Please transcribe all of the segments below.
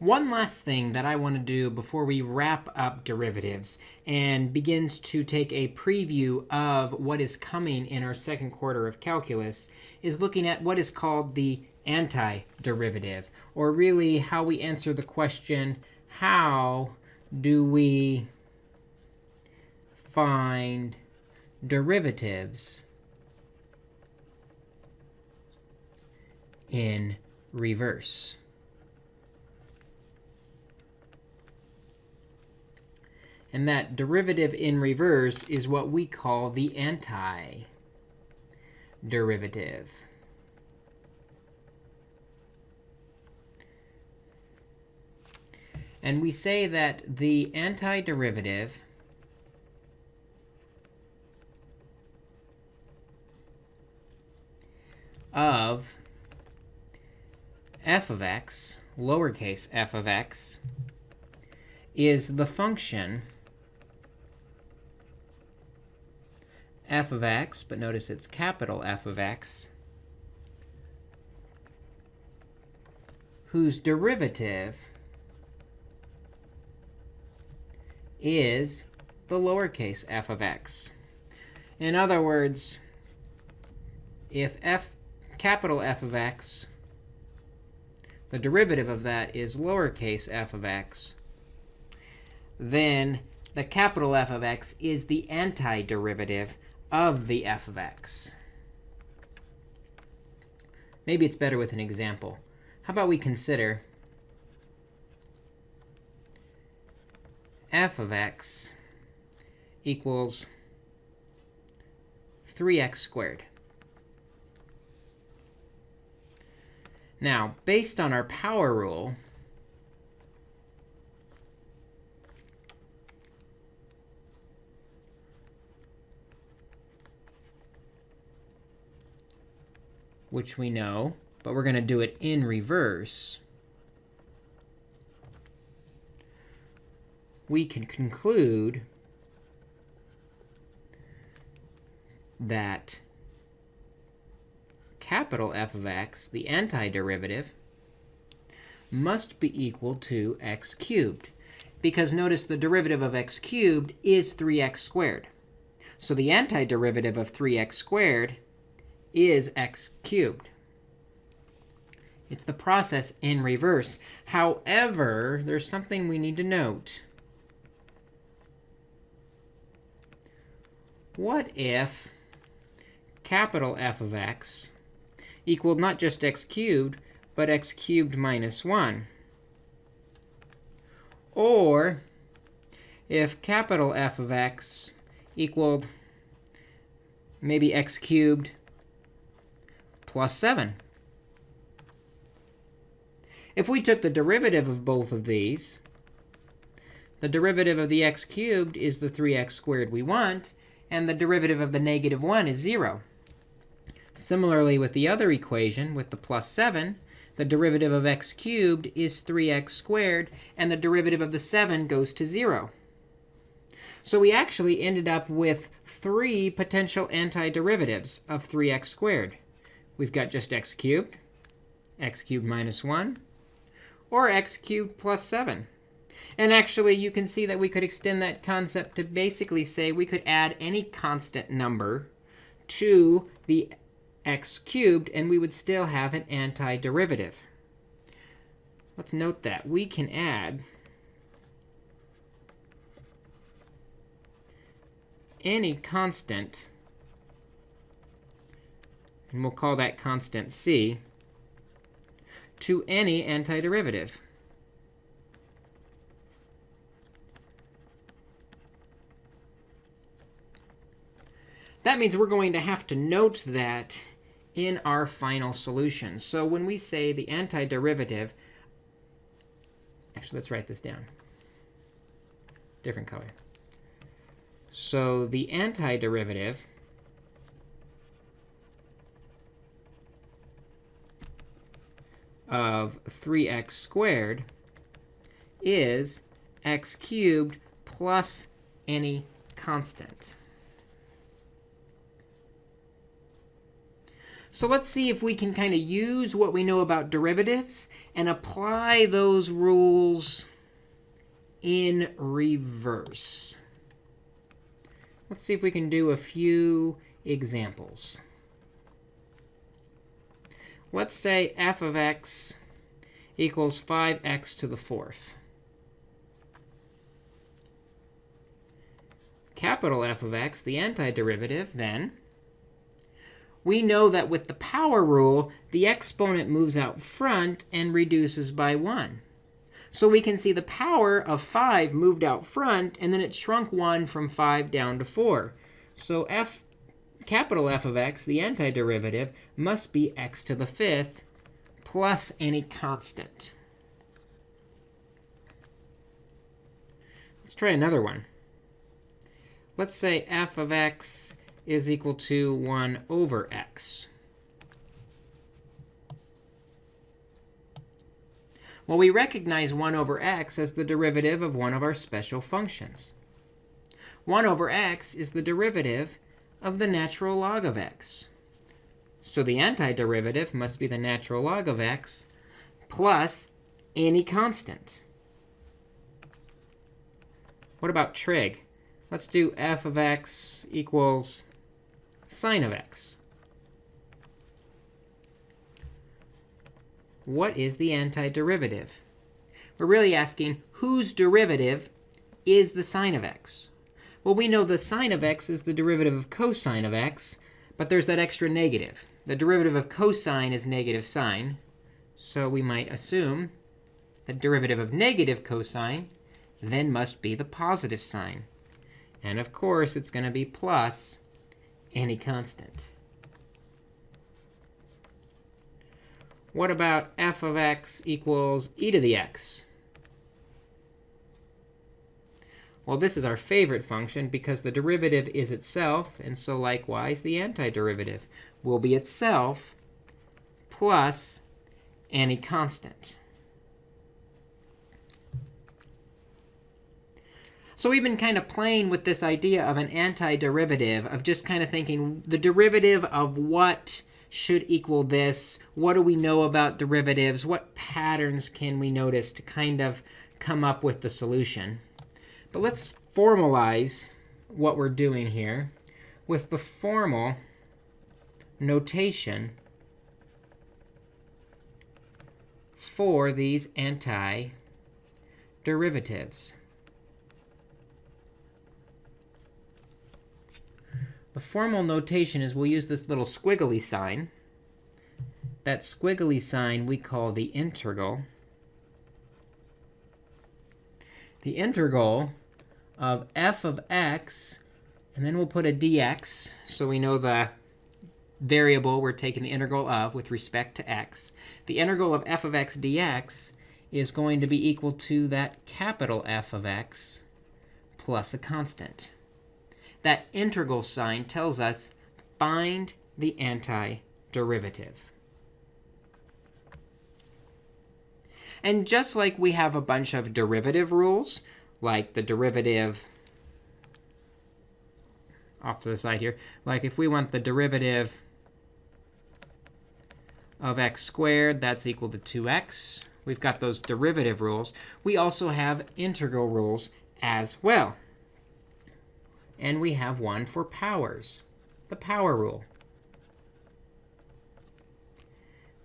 One last thing that I want to do before we wrap up derivatives and begins to take a preview of what is coming in our second quarter of calculus is looking at what is called the antiderivative, or really how we answer the question, how do we find derivatives in reverse? And that derivative in reverse is what we call the antiderivative. And we say that the antiderivative of f of x, lowercase f of x, is the function f of x, but notice it's capital F of x, whose derivative is the lowercase f of x. In other words, if f capital F of x, the derivative of that is lowercase f of x, then the capital F of x is the antiderivative of the f of x. Maybe it's better with an example. How about we consider f of x equals 3x squared. Now, based on our power rule, which we know, but we're going to do it in reverse, we can conclude that capital F of x, the antiderivative, must be equal to x cubed. Because notice the derivative of x cubed is 3x squared. So the antiderivative of 3x squared is x cubed. It's the process in reverse. However, there's something we need to note. What if capital F of x equaled not just x cubed, but x cubed minus 1? Or if capital F of x equaled maybe x cubed plus 7. If we took the derivative of both of these, the derivative of the x cubed is the 3x squared we want and the derivative of the negative 1 is 0. Similarly, with the other equation, with the plus 7, the derivative of x cubed is 3x squared, and the derivative of the 7 goes to 0. So we actually ended up with three potential antiderivatives of 3x squared. We've got just x cubed, x cubed minus 1, or x cubed plus 7. And actually, you can see that we could extend that concept to basically say we could add any constant number to the x cubed, and we would still have an antiderivative. Let's note that. We can add any constant, and we'll call that constant c, to any antiderivative. That means we're going to have to note that in our final solution. So when we say the antiderivative, actually, let's write this down. Different color. So the antiderivative of 3x squared is x cubed plus any constant. So let's see if we can kind of use what we know about derivatives and apply those rules in reverse. Let's see if we can do a few examples. Let's say f of x equals 5x to the fourth. Capital F of x, the antiderivative, then, we know that with the power rule, the exponent moves out front and reduces by 1. So we can see the power of 5 moved out front, and then it shrunk 1 from 5 down to 4. So f, capital F of x, the antiderivative, must be x to the fifth plus any constant. Let's try another one. Let's say f of x is equal to 1 over x. Well, we recognize 1 over x as the derivative of one of our special functions. 1 over x is the derivative of the natural log of x. So the antiderivative must be the natural log of x plus any constant. What about trig? Let's do f of x equals sine of x. What is the antiderivative? We're really asking whose derivative is the sine of x? Well, we know the sine of x is the derivative of cosine of x, but there's that extra negative. The derivative of cosine is negative sine. So we might assume the derivative of negative cosine then must be the positive sine. And of course, it's going to be plus any constant. What about f of x equals e to the x? Well, this is our favorite function because the derivative is itself. And so likewise, the antiderivative will be itself plus any constant. So we've been kind of playing with this idea of an antiderivative, of just kind of thinking the derivative of what should equal this. What do we know about derivatives? What patterns can we notice to kind of come up with the solution? But let's formalize what we're doing here with the formal notation for these antiderivatives. The formal notation is we'll use this little squiggly sign. That squiggly sign we call the integral. The integral of f of x, and then we'll put a dx, so we know the variable we're taking the integral of with respect to x. The integral of f of x dx is going to be equal to that capital F of x plus a constant that integral sign tells us find the antiderivative. And just like we have a bunch of derivative rules, like the derivative off to the side here, like if we want the derivative of x squared, that's equal to 2x. We've got those derivative rules. We also have integral rules as well. And we have one for powers, the power rule.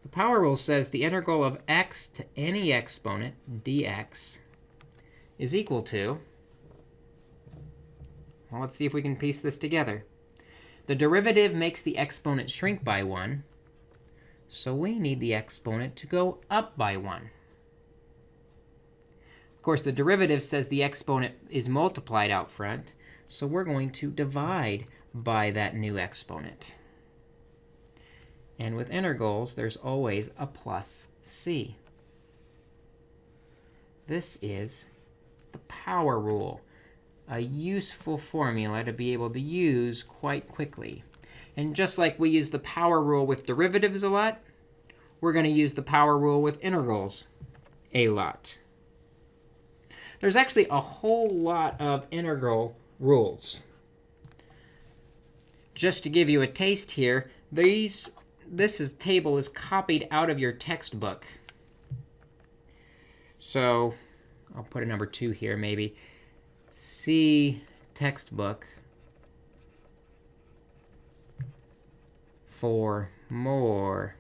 The power rule says the integral of x to any exponent, dx, is equal to well, let's see if we can piece this together. The derivative makes the exponent shrink by 1. So we need the exponent to go up by 1. Of course, the derivative says the exponent is multiplied out front. So we're going to divide by that new exponent. And with integrals, there's always a plus c. This is the power rule, a useful formula to be able to use quite quickly. And just like we use the power rule with derivatives a lot, we're going to use the power rule with integrals a lot. There's actually a whole lot of integral rules. Just to give you a taste here, these this is, table is copied out of your textbook. So I'll put a number 2 here, maybe. See textbook for more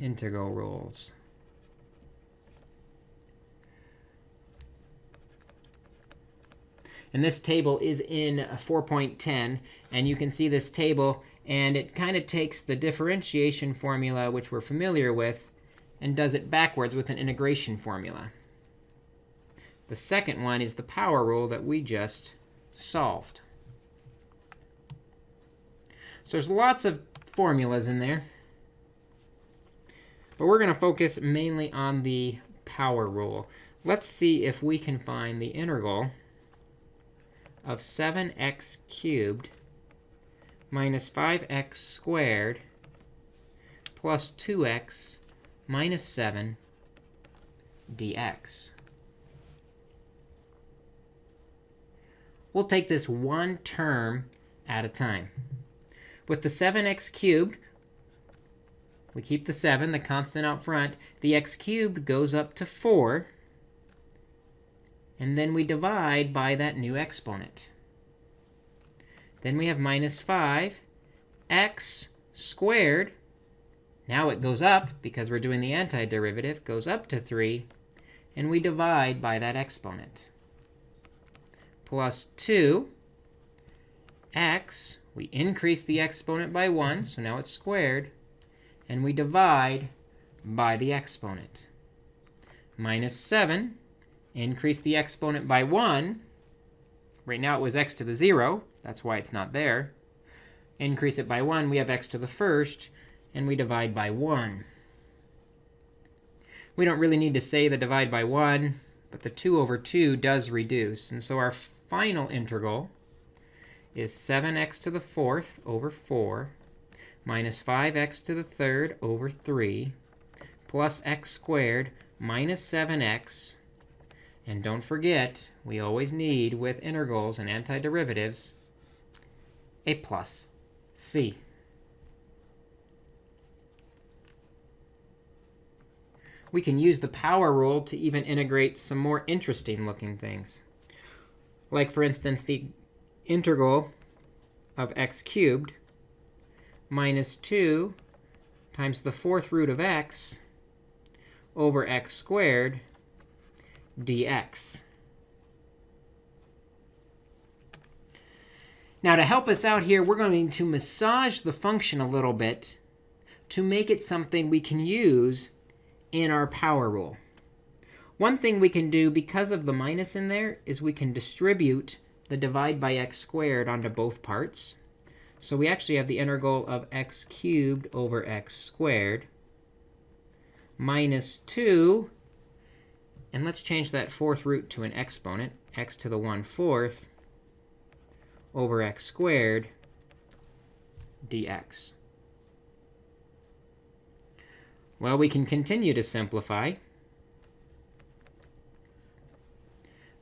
integral rules. And this table is in 4.10. And you can see this table. And it kind of takes the differentiation formula, which we're familiar with, and does it backwards with an integration formula. The second one is the power rule that we just solved. So there's lots of formulas in there. But we're going to focus mainly on the power rule. Let's see if we can find the integral of 7x cubed minus 5x squared plus 2x minus 7 dx. We'll take this one term at a time. With the 7x cubed, we keep the 7, the constant out front. The x cubed goes up to 4. And then we divide by that new exponent. Then we have minus 5 x squared. Now it goes up, because we're doing the antiderivative, goes up to 3. And we divide by that exponent. Plus 2 x, we increase the exponent by 1, so now it's squared. And we divide by the exponent. Minus 7 increase the exponent by 1. Right now it was x to the 0. That's why it's not there. Increase it by 1, we have x to the first, and we divide by 1. We don't really need to say the divide by 1, but the 2 over 2 does reduce. And so our final integral is 7x to the fourth over 4 minus 5x to the third over 3 plus x squared minus 7x and don't forget, we always need, with integrals and antiderivatives, a plus c. We can use the power rule to even integrate some more interesting looking things. Like, for instance, the integral of x cubed minus 2 times the fourth root of x over x squared dx. Now, to help us out here, we're going to massage the function a little bit to make it something we can use in our power rule. One thing we can do, because of the minus in there, is we can distribute the divide by x squared onto both parts. So we actually have the integral of x cubed over x squared minus 2 and let's change that fourth root to an exponent, x to the 1 fourth over x squared dx. Well, we can continue to simplify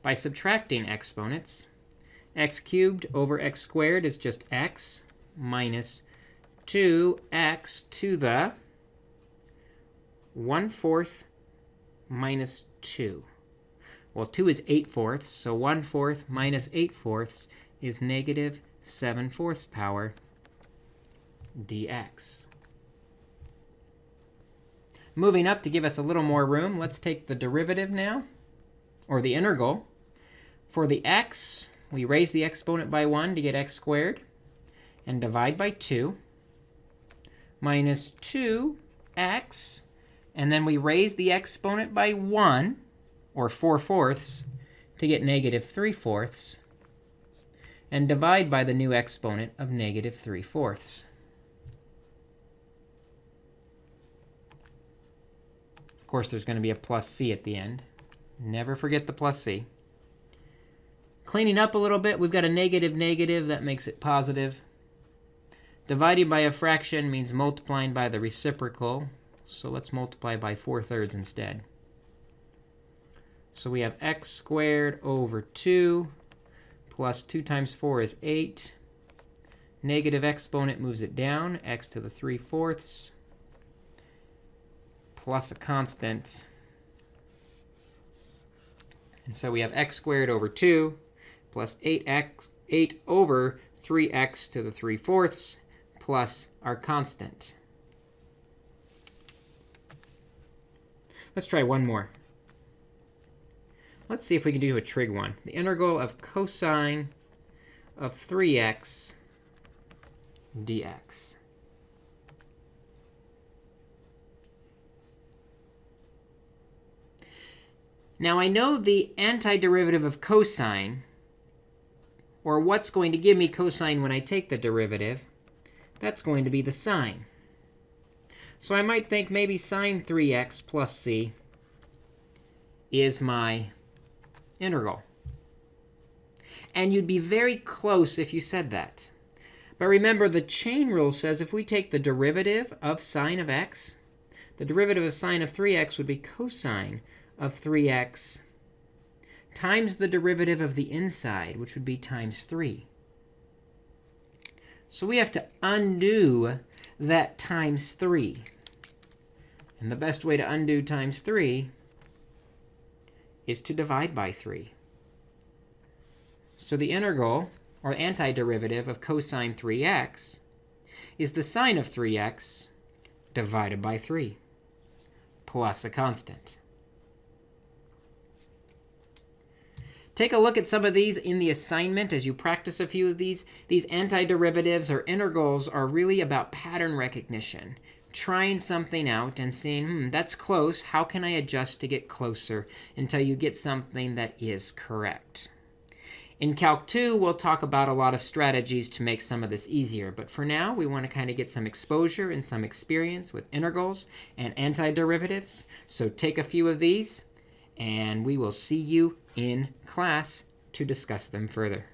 by subtracting exponents. x cubed over x squared is just x minus 2x to the 1 fourth minus 2. Well, 2 is 8 fourths, so 1 fourth minus 8 fourths is negative 7 fourths power dx. Moving up to give us a little more room, let's take the derivative now, or the integral. For the x, we raise the exponent by 1 to get x squared, and divide by 2, minus 2x and then we raise the exponent by 1, or 4 fourths, to get negative 3 fourths, and divide by the new exponent of negative 3 fourths. Course, there's going to be a plus c at the end. Never forget the plus c. Cleaning up a little bit, we've got a negative negative. That makes it positive. Dividing by a fraction means multiplying by the reciprocal. So let's multiply by 4 thirds instead. So we have x squared over 2 plus 2 times 4 is 8. Negative exponent moves it down, x to the 3 fourths plus a constant. And so we have x squared over 2 plus 8x, 8 over 3x to the 3 fourths plus our constant. Let's try one more. Let's see if we can do a trig one. The integral of cosine of 3x dx. Now I know the antiderivative of cosine, or what's going to give me cosine when I take the derivative. That's going to be the sine. So I might think maybe sine 3x plus c is my integral. And you'd be very close if you said that. But remember, the chain rule says if we take the derivative of sine of x, the derivative of sine of 3x would be cosine of 3x times the derivative of the inside, which would be times 3. So we have to undo that times 3. And the best way to undo times 3 is to divide by 3. So the integral, or antiderivative, of cosine 3x is the sine of 3x divided by 3 plus a constant. Take a look at some of these in the assignment as you practice a few of these. These antiderivatives or integrals are really about pattern recognition, trying something out and seeing, hmm, that's close. How can I adjust to get closer until you get something that is correct? In Calc 2, we'll talk about a lot of strategies to make some of this easier. But for now, we want to kind of get some exposure and some experience with integrals and antiderivatives. So take a few of these, and we will see you in class to discuss them further.